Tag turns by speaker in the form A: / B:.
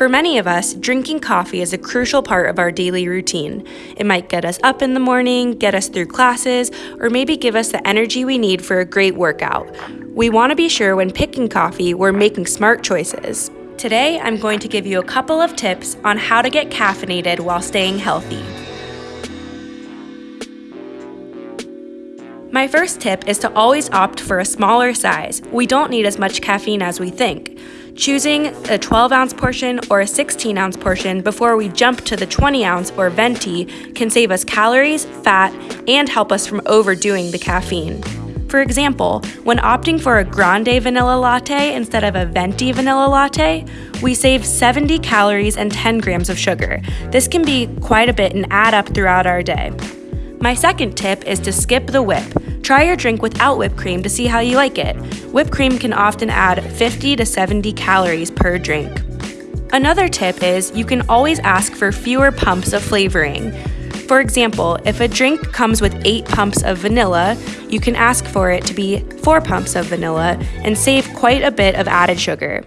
A: For many of us, drinking coffee is a crucial part of our daily routine. It might get us up in the morning, get us through classes, or maybe give us the energy we need for a great workout. We want to be sure when picking coffee, we're making smart choices. Today, I'm going to give you a couple of tips on how to get caffeinated while staying healthy. My first tip is to always opt for a smaller size. We don't need as much caffeine as we think. Choosing a 12 ounce portion or a 16 ounce portion before we jump to the 20 ounce or venti can save us calories, fat, and help us from overdoing the caffeine. For example, when opting for a grande vanilla latte instead of a venti vanilla latte, we save 70 calories and 10 grams of sugar. This can be quite a bit and add up throughout our day. My second tip is to skip the whip. Try your drink without whipped cream to see how you like it. Whipped cream can often add 50 to 70 calories per drink. Another tip is you can always ask for fewer pumps of flavoring. For example, if a drink comes with 8 pumps of vanilla, you can ask for it to be 4 pumps of vanilla and save quite a bit of added sugar.